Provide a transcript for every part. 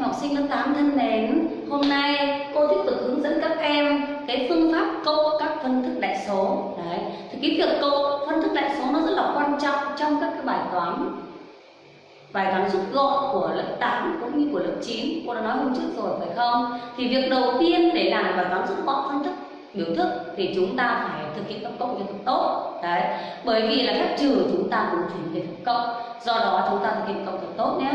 học sinh lớp 8 thân mến, hôm nay cô tiếp tục hướng dẫn các em cái phương pháp câu các phân thức đại số. Đấy, thì cái việc câu phân thức đại số nó rất là quan trọng trong các cái bài toán. Bài toán rút gọn của lớp 8 cũng như của lớp 9 cô đã nói hôm trước rồi phải không? Thì việc đầu tiên để làm bài toán rút gọn phân thức biểu thức thì chúng ta phải thực hiện các cộng cho thật tốt đấy bởi vì là phép trừ chúng ta cũng chuyển về thực cộng do đó chúng ta thực hiện cộng thật tốt nhé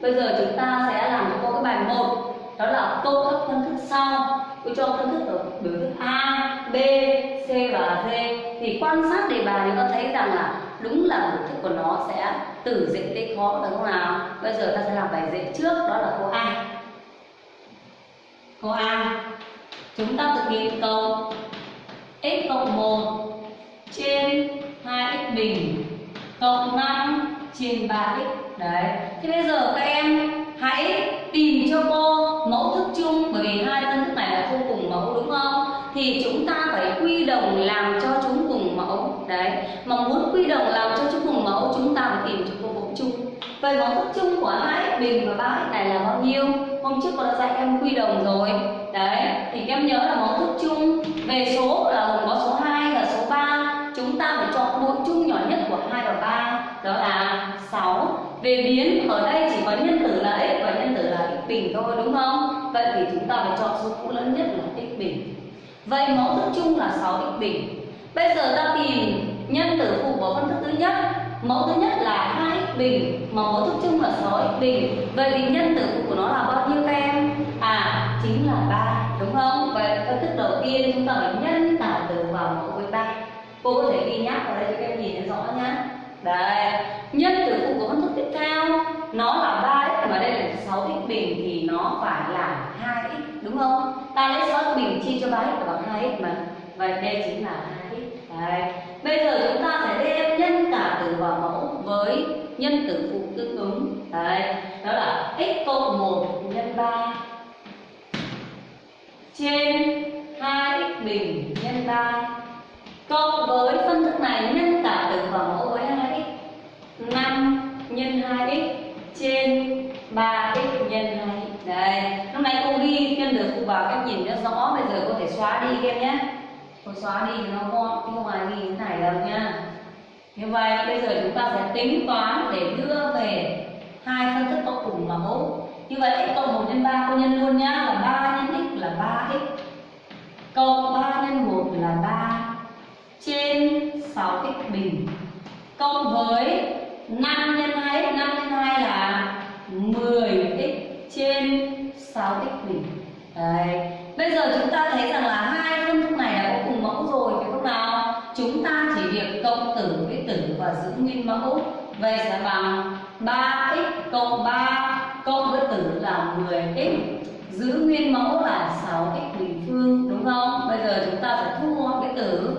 bây giờ chúng ta sẽ làm cho cô cái bài một. Đó là câu các phân thức sau. Cô cho phân thức ở biểu thức a, b, c và d. Thì quan sát đề bài thì ta thấy rằng là đúng là biểu thức của nó sẽ từ dễ tới khó phải không nào. Bây giờ ta sẽ làm bài dễ trước, đó là câu a. Câu a. Chúng ta thực hiện câu x cộng 1 trên 2x bình. Cộng 5 trên 3x đấy. Thế bây giờ các em hãy tìm cho cô mẫu thức chung, bởi vì hai phân thức này là không cùng mẫu, đúng không? Thì chúng ta phải quy đồng làm cho chúng cùng mẫu. Đấy. Mà muốn quy đồng làm cho chúng cùng mẫu, chúng ta phải tìm cho cô mẫu chung. Vậy mẫu thức chung của hai bình và ba này là bao nhiêu? Hôm trước cô đã dạy em quy đồng rồi. Đấy. Thì em nhớ là mẫu thức chung về số là gồm có số 2 và số 3 chúng ta phải chọn bội chung nhỏ nhất của 2 và 3 đó là 6 về biến, ở đây chỉ có nhân tử là x và nhân tử là x bình thôi, đúng không? Vậy thì chúng ta phải chọn số cũ lớn nhất là x bình. Vậy mẫu thức chung là 6x bình. Bây giờ ta tìm nhân tử phụ của phân thức thứ nhất. Mẫu thứ nhất là 2x bình, mà mẫu thức chung là 6x bình. Vậy thì nhân tử phụ của nó là bao nhiêu các em? À chính là 3 đúng không? Vậy phân thức đầu tiên chúng ta phải nhân cả tử vào mẫu với 3 cô có thể ghi nhắc vào đây cho các em nhìn rõ nhá. Đấy nhân tử phụ của phân thức theo. Nó là 3x mà đây là 6x bình thì nó phải là 2x đúng không? Ta lấy 6x bình chia cho 3x là bằng 2x mà. Vậy đây chính là 2x đấy. Bây giờ chúng ta sẽ đem nhân cả tử vào mẫu với nhân tử phụ tương ứng. Đấy. Đó là x cộng 1 nhân 3 trên 2x bình nhân 3 cộng với phân thức này nhân cả tử vào mẫu với 2x 5 nhân 2x trên 3x nhân 2x đây, lúc này cô ghi nhân được phụ vào cách nhìn cho rõ, bây giờ có thể xóa đi các em nhé. Cô xóa đi nó gọn, chứ không ai ghi thế này đâu nha. Như vậy, bây giờ chúng ta sẽ tính toán để đưa về hai phân thức có cùng mẫu. Như vậy, x cộng 1 nhân 3 cô nhân luôn nhá, là 3 nhân x là 3x cộng 3 nhân 1 là 3 trên 6x bình. Cộng với 5 nhân 2 5 nhân 2 là 10x trên 6x bình Đấy. Bây giờ chúng ta thấy rằng là hai phân khúc này đã có cùng mẫu rồi, phải không nào? Chúng ta chỉ việc cộng tử với tử và giữ nguyên mẫu. Vậy sẽ bằng 3x cộng 3 cộng với tử là 10x giữ nguyên mẫu là 6x bình phương, đúng không? Bây giờ chúng ta sẽ thu gọn cái tử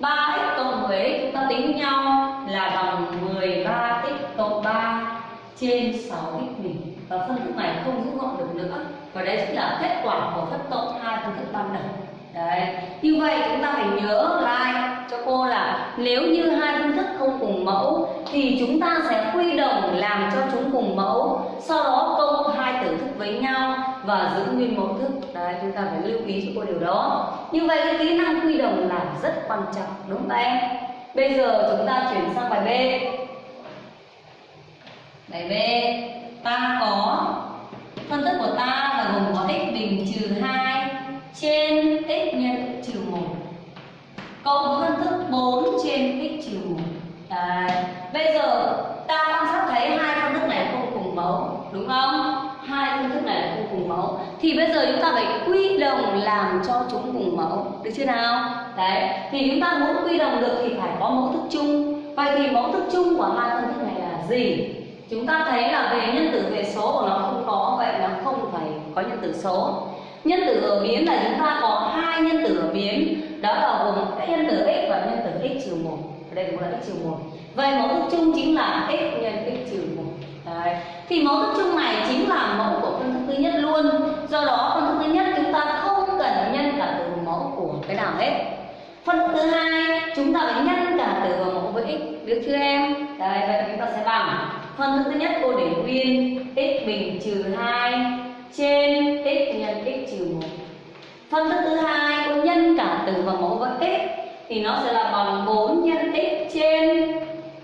3x cộng với chúng ta tính với nhau là bằng 13x cộng 3 trên 6x bình và phân thức này không rút gọn được nữa và chính là kết quả của phép cộng hai phân thức ban đầu. Đấy. Như vậy chúng ta phải nhớ lại cho cô là nếu như hai phân thức không cùng mẫu thì chúng ta sẽ quy đồng làm cho chúng cùng mẫu, sau đó cộng hai tử thức với nhau và giữ nguyên mẫu thức. Đấy, chúng ta phải lưu ý cho cô điều đó. Như vậy cái kỹ năng quy đồng là rất quan trọng, đúng không em? Bây giờ chúng ta chuyển sang bài b. Bài b, ta có phân thức của ta là gồm có x bình trừ 2 trên x nhân trừ 1 cộng với phân thức 4 trên x trừ 1 Đấy. Bây giờ ta quan sát thấy hai phân thức này không cùng mẫu đúng không? Hai phân thức này là không cùng mẫu thì bây giờ chúng ta phải quy đồng làm cho chúng cùng mẫu được chưa nào? Đấy, thì chúng ta muốn quy đồng được thì phải có mẫu thức chung. Vậy thì mẫu thức chung của hai phân thức này là gì? Chúng ta thấy là về nhân tử, về số của nó không có, vậy nó không phải có nhân tử số. Nhân tử ở biến là chúng ta có hai nhân tử ở biến đó là gồm cái nhân tử x và nhân tử x trừ một. Ở đây cũng là x trừ một. Vậy mẫu thức chung chính là x nhân x trừ một. Đấy. thì mẫu thức chung này chính là mẫu của phân thức thứ nhất luôn. Do đó, phân thức thứ nhất chúng ta không cần nhân cả từ mẫu của cái nào hết. Phân thức thứ hai, chúng ta phải nhân cả từ vào mẫu với x được chưa em? Đấy, vậy chúng ta sẽ bằng phân thức thứ nhất cô để nguyên, x bình trừ 2 trên x nhân x trừ 1 phân thức thứ hai cô nhân cả tử và mẫu với x, thì nó sẽ là bằng 4 nhân x trên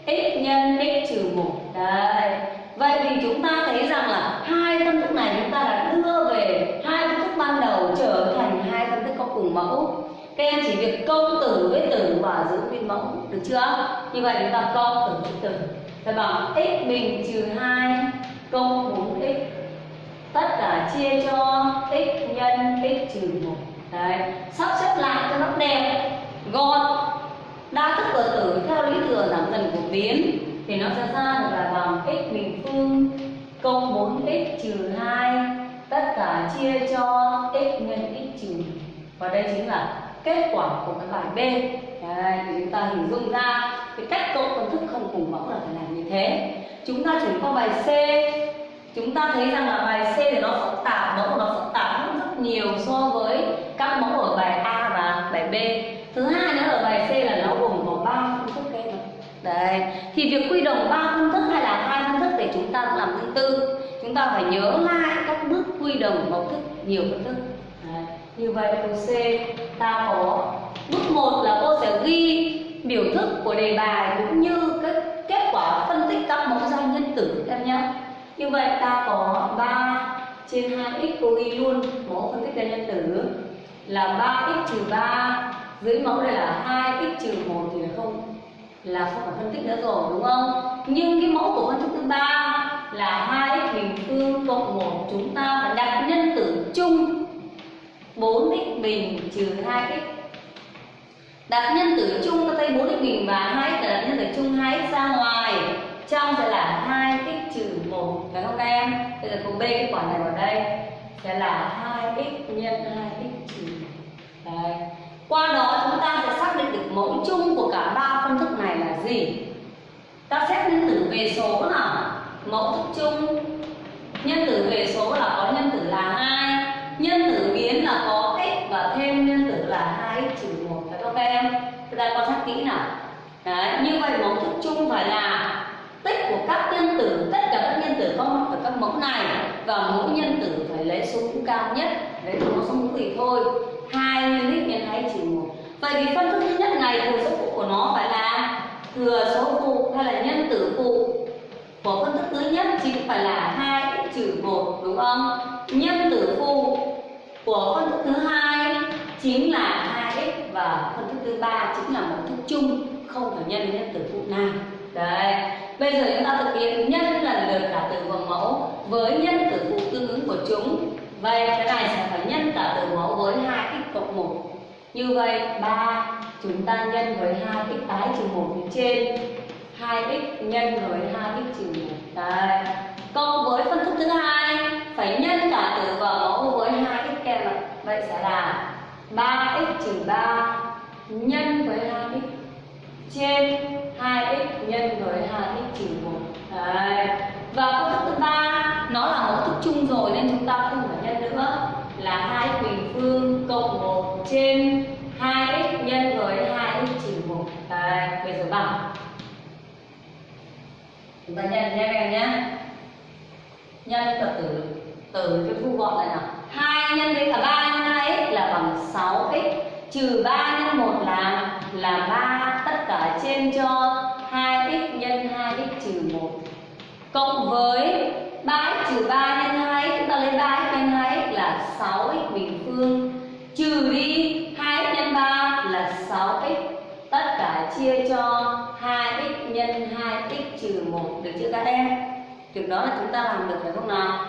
x nhân x trừ 1 đấy. Vậy thì chúng ta thấy rằng là hai phân thức này chúng ta đã đưa về hai phân thức ban đầu trở thành hai phân thức có cùng mẫu. Các em chỉ việc công tử với tử và giữ nguyên mẫu, được chưa? Như vậy chúng ta câu tử với tử ta bằng x bình trừ 2 cộng 4x tất cả chia cho x nhân x trừ 1 đấy sắp xếp lại cho nó đẹp gọn. Đa thức của tử theo lý thừa giảm dần của biến thì nó sẽ ra được là bằng x bình phương cộng 4x trừ 2 tất cả chia cho x nhân x trừ và đây chính là kết quả của cái bài B. Đấy, chúng ta hình dung ra cái cách cộng phân thức không cùng mẫu là phải làm như thế. Chúng ta chuyển qua bài C. Chúng ta thấy rằng là bài C thì nó phức tạp, mẫu của nó phức tạp hơn rất nhiều so với các mẫu ở bài A và bài B. Thứ hai nữa ở bài C là nó gồm có ba phương thức kê đấy, thì việc quy đồng ba phương thức hay là hai phương thức để chúng ta làm tương tự, chúng ta phải nhớ lại các bước quy đồng mẫu thức, nhiều phương thức. Đấy. như vậy câu C, ta có bước 1 là cô sẽ ghi biểu thức của đề bài cũng như các kết quả phân tích các mẫu giao nhân tử em nhé. Như vậy ta có 3 trên 2x cô ghi luôn mẫu phân tích ra nhân tử. Là 3x trừ 3 dưới mẫu đây là 2x trừ 1 thì là không là không phải phân tích nữa rồi, đúng không? Nhưng cái mẫu của phân thức thứ ba là 2x bình phương cộng 1 chúng ta phải đặt nhân tử chung. 4x bình trừ 2x đặt nhân tử chung ta thấy 4x bình và 2x là đặt nhân tử chung 2x ra ngoài. Trong sẽ là 2x trừ 1 phải không các em? Bây giờ cô b, cái quả này vào đây. Sẽ là 2x nhân 2x trừ đây qua đó chúng ta sẽ xác định được mẫu chung của cả ba phân thức này là gì? Ta xét nhân tử về số nào? Mẫu thức chung. Nhân tử về số là có nhân tử là 2 nhân tử ta quan sát kỹ nào. Đấy, như vậy mẫu thức chung phải là tích của các nhân tử tất cả các nhân tử có mặt ở các mẫu này và mỗi nhân tử phải lấy số mũ cao nhất lấy số số mũ gì thôi. Hai nhân x nhân hai trừ một. Vậy thì phân thức thứ nhất này thừa số phụ của nó phải là thừa số phụ hay là nhân tử phụ. Của phân thức thứ nhất chính phải là hai trừ một đúng không? Nhân tử phụ của phân thức thứ hai chính là và phân thức thứ ba chính là một thức chung, không phải nhân nhân tử phụ nào. Đấy. Bây giờ chúng ta thực hiện nhân lần lượt cả từ và mẫu với nhân tử phụ tương ứng của chúng. Vậy cái này sẽ phải nhân cả từ mẫu với hai x cộng một. Như vậy, ba, chúng ta nhân với hai x tái trừ một phía trên 2x nhân với 2x trừ 1 Đấy. Cộng với phân thức thứ hai, phải nhân cả tử và mẫu với 2x kèm. Vậy sẽ là 3x trừ 3 nhân với 2x trên 2x nhân với 2x trừ 1 Đấy. Và công thức thứ ba, nó là mẫu thức chung rồi nên chúng ta không phải nhân nữa. Là 2 bình phương cộng 1 trên 2x nhân với 2x trừ 1 Đấy. Bây giờ bằng. Chúng ta nhân nha các em nhé. Nhân tập tử từ cho thu gọn này nào. 2 nhân với cả 3 nhân 2x là bằng 6 x. Trừ 3 nhân 1 là là 3 tất cả trên cho 2x nhân 2x trừ 1 cộng với 3x trừ 3 nhân 2x chúng ta lấy 3x nhân 2x là 6x bình phương. Trừ đi 2x nhân 3 là 6x tất cả chia cho 2x nhân 2x trừ 1 được chưa các em? Việc đó là chúng ta làm được phải không nào?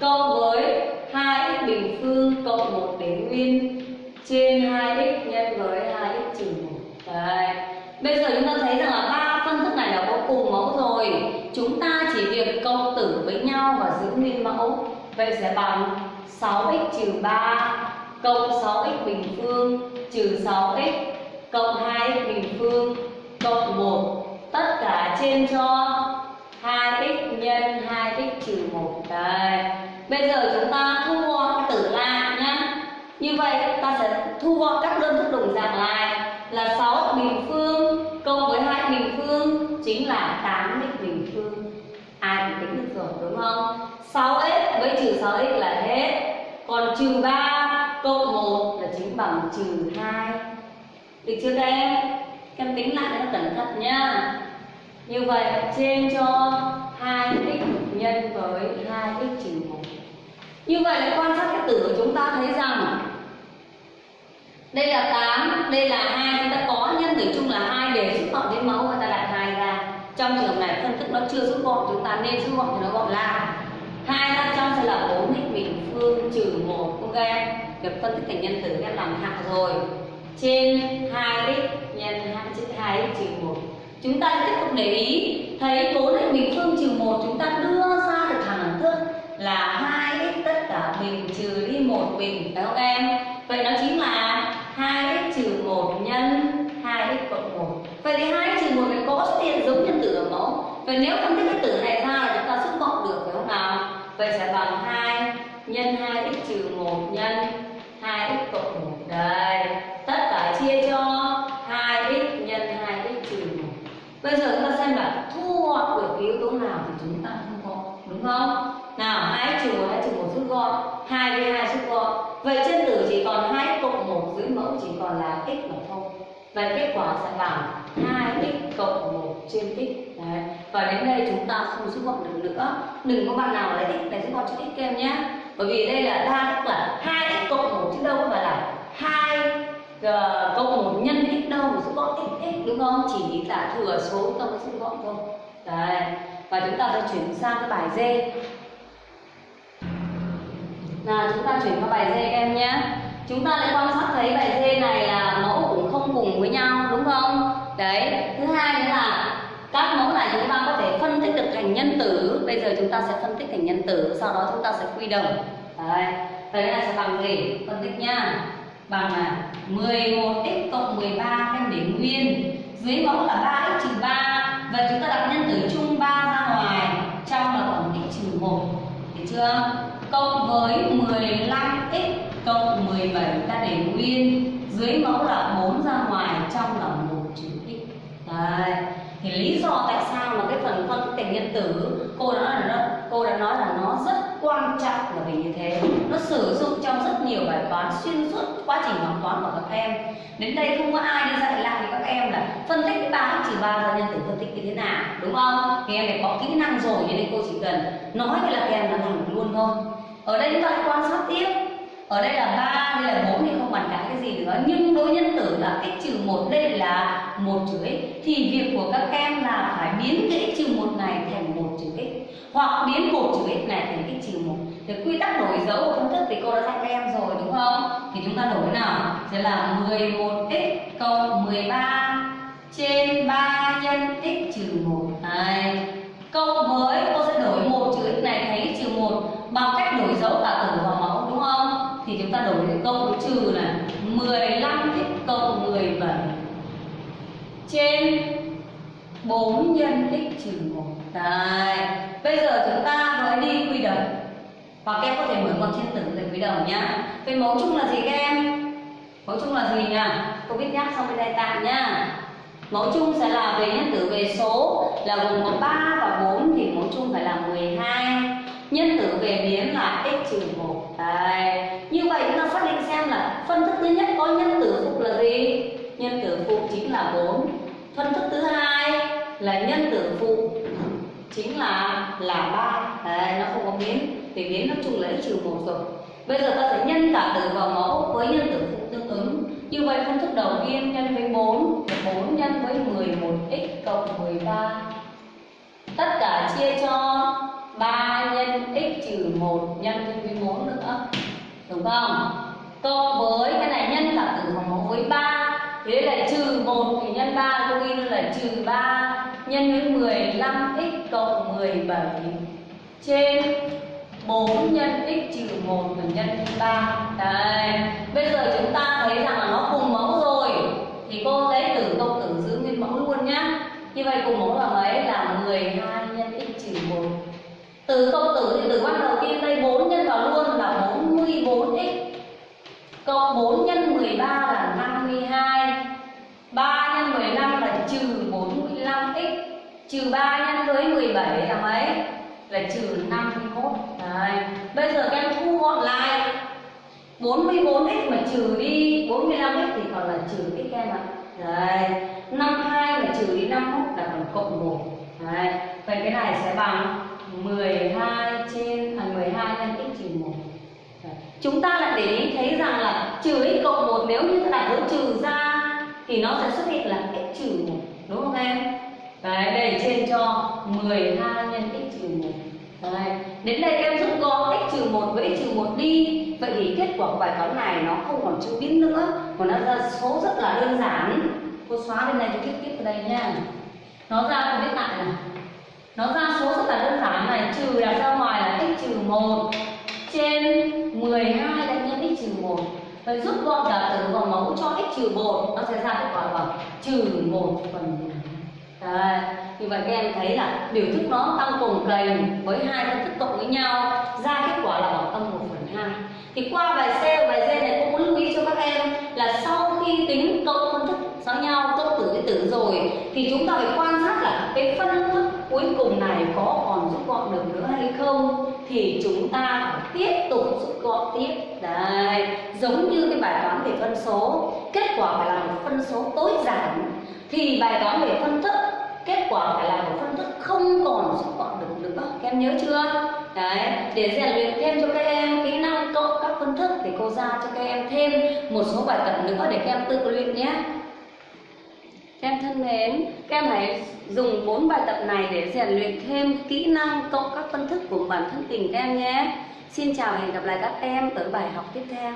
Cộng với 2x bình phương cộng 1 đến nguyên trên 2x nhân với 2x trừ 1. Đấy. Bây giờ chúng ta thấy rằng là ba phân thức này là có cùng mẫu rồi. Chúng ta chỉ việc cộng tử với nhau và giữ nguyên mẫu. Vậy sẽ bằng 6x trừ 3 cộng 6x bình phương trừ 6x cộng 2x bình phương cộng 1 tất cả trên cho 2x nhân 2x trừ 1 đây bây giờ chúng ta thu gọn tử lại nhá như vậy ta sẽ thu gọn các đơn thức đồng dạng lại là 6 bình phương cộng với 2 bình phương chính là 8x bình phương. Ai cũng tính được rồi, đúng không? 6x với trừ 6x là hết. Còn trừ 3 cộng 1 là chính bằng trừ 2 được chưa các em? Các em tính lại cho nó cẩn thận nhá. Như vậy, trên cho 2x nhân với 2x trừ 1 như vậy là quan sát cái tử của chúng ta thấy rằng đây là 8, đây là 2 chúng ta có nhân tử chung là 2 để rút gọn đến mẫu và ta đặt 2 ra. Trong trường hợp này phân tích nó chưa rút gọn chúng ta nên rút gọn thì nó gọn lại. 2 ra trong sẽ là 4 x bình phương trừ 1 ok em việc phân tích thành nhân tử em làm hạng rồi. Trên 2x nhân 2 chữ 2x trừ 1 chúng ta tiếp tục để ý thấy 4x bình phương trừ 1 chúng ta đưa ra được thẳng thức là 2x tất cả bình trừ đi một bình phải không em vậy nó chính là 2x trừ 1 nhân 2x cộng 1 vậy thì 2x trừ 1 phải có xuất hiện giống nhân tử ở mẫu vậy nếu phân tích cái tử này ra là chúng ta rút gọn được, phải không nào? Vậy sẽ bằng 2 nhân 2x trừ 1 nhân 2x cộng 1 đây, tất cả chia cho 2x nhân 2x trừ 1 bây giờ chúng ta xem là thu gọn được cái yếu tố nào thì chúng ta thu gọn, đúng không? Nào 2x trừ 1 2 trừ 1 rút gọn 2 với 2 rút gọn. Vậy trên tử chỉ còn 2x cộng 1 dưới mẫu chỉ còn là x mà thôi vậy kết quả sẽ bằng 2x cộng 1 trên x Đấy. và đến đây chúng ta không rút gọn được nữa. Đừng có bạn nào lấy x để rút gọn cho x kem nhé. Bởi vì đây là đa tức là 2x cộng 1 chứ đâu có phải là 2 uh, ờ, cộng 1 nhân x đâu mà rút gọn x x đúng không? Chỉ là thừa số chúng ta mới rút gọn thôi. Đấy. và chúng ta sẽ chuyển sang cái bài D. Là chúng ta chuyển qua bài D các em nhé. Chúng ta lại quan sát thấy bài D này là mẫu cũng không cùng với nhau đúng không đấy, thứ hai nữa là các mẫu này chúng ta có thể phân tích được thành nhân tử. Bây giờ chúng ta sẽ phân tích thành nhân tử, sau đó chúng ta sẽ quy đồng. Đấy vậy là sẽ bằng gì? Phân tích nha. Bằng là 11x cộng 13 đem để nguyên. Dưới mẫu là 3x trừ 3 vậy chúng ta đặt nhân tử chung 3 ra ngoài, trong là tổng x trừ 1 được chưa? Cộng với 15x cộng 17 ta để nguyên. Dưới mẫu là 4 ra ngoài trong là 1 trừ x Đấy. thì lý do tại sao mà cái phần phân tích thành nhân tử cô đã nói là nó, cô đã nói là nó rất quan trọng là vì như thế. Nó sử dụng trong rất nhiều bài toán xuyên suốt quá trình học toán của các em. Đến đây không có ai đi dạy lại cho các em là phân tích cái ba trừ ba ra nhân tử phân tích như thế nào đúng không? Thì em phải có kỹ năng rồi cho nên cô chỉ cần nói là các em là làm luôn thôi. Ở đây chúng ta quan sát tiếp ở đây là 3, đây là 4 thì không bàn cãi cái gì nữa. Nhưng đối nhân tử là x trừ một đây là một trừ x. Thì việc của các em là phải biến cái x trừ một này thành một trừ x. Hoặc biến một trừ x này thành x trừ một. Thì quy tắc đổi dấu của phân thức thì cô đã dạy các em rồi đúng không? Thì chúng ta đổi nào? Sẽ là 11x cộng 13 trên 3 nhân x trừ một. này cộng với cô sẽ đổi một trừ x này thành x trừ một bằng cách đổi dấu cả tử và mẫu đúng không thì chúng ta đổi được cộng với trừ là 15 thích cộng 17 trên 4 nhân x trừ 1 Đấy. Bây giờ chúng ta mới đi quy đồng Hoặc em có thể mở con trên tử để quy đồng nhá Về mẫu chung là gì các em? Mẫu chung là gì nhỉ? Cô biết nhắc xong bên đây tạm nhá Mẫu chung sẽ là về nhân tử về số, là gồm có 3 và 4 thì mẫu chung phải là 12 nhân tử về biến là x trừ 1 Đấy. Như vậy chúng ta xác định xem là phân thức thứ nhất có nhân tử phụ là gì? Nhân tử phụ chính là 4 Phân thức thứ hai là nhân tử phụ chính là là 3 Đấy, nó không có biến. Vì biến nó chung là x trừ 1 rồi. Bây giờ ta sẽ nhân cả tử vào mẫu với nhân tử phụ tương ứng. Như vậy phân thức đầu tiên nhân với 4 4 nhân với 11x cộng 13 Tất cả chia cho trừ 1 nhân với 4 nữa. Đúng không? Cộng với cái này nhân cả tử vào mẫu với 3 Thế là trừ 1 thì nhân 3 cô ghi là trừ 3 nhân với 15x cộng 17 trên 4 nhân x trừ 1 và nhân 3 Đây, Bây giờ chúng ta thấy rằng là nó cùng mẫu rồi. Thì cô lấy tử cộng tử giữ nguyên mẫu luôn nhá. Như vậy cùng mẫu là mấy? Là 12 nhân x trừ 1 từ công tử thì từ quan đầu tiên đây 4 nhân vào luôn là 44x Cộng 4 nhân 13 là 52 3 nhân 15 là trừ 45x Trừ 3 nhân với 17 là mấy? là trừ 51 đấy. Bây giờ các em thu gọn lại. 44x mà trừ đi 45x thì còn là trừ x em ạ. Đấy. 52 mà trừ đi 51 là còn cộng 1 đấy. Vậy cái này sẽ bằng 12 trên à, 12 nhân x trừ 1 chúng ta lại để ý thấy rằng là trừ x cộng 1 nếu như ta đặt dấu trừ ra thì nó sẽ xuất hiện là x trừ 1 đúng không em? Đấy đây trên cho 12 nhân x trừ 1 Đấy. Đến đây em rút gọn x trừ 1 với x trừ 1 đi. Vậy thì kết quả của bài toán này nó không còn chữ biến nữa Mà nó ra số rất là đơn giản. Cô xóa bên này cho viết tiếp vào đây nha. Nó ra cô viết lại này nó ra số rất là đơn giản này Trừ đặt ra ngoài là x trừ 1 Trên 12 đánh nhân x trừ 1 Vậy rút gọn cả tử vào mẫu cho x trừ 1 Nó sẽ ra kết quả bằng trừ 1 phần Đấy, như vậy các em thấy là biểu thức nó tăng cùng kềnh với hai phân tích cộng với nhau ra kết quả là bằng âm 1 phần 2 thì qua bài C và bài D này cô muốn lưu ý cho các em là sau khi tính cộng phân tích giống nhau cộng tử với tử rồi thì chúng ta phải quan sát cái phân thức cuối cùng này có còn rút gọn được nữa hay không thì chúng ta phải tiếp tục rút gọn tiếp. Đấy giống như cái bài toán về phân số, kết quả phải là một phân số tối giản. Thì bài toán về phân thức, kết quả phải là một phân thức không còn rút gọn được nữa. Các em nhớ chưa? Đấy, để rèn luyện thêm cho các em kỹ năng cộng các phân thức thì cô ra cho các em thêm một số bài tập nữa để các em tự luyện nhé các em thân mến các em hãy dùng bốn bài tập này để rèn luyện thêm kỹ năng cộng các phân thức của bản thân tình các em nhé. Xin chào và hẹn gặp lại các em ở bài học tiếp theo.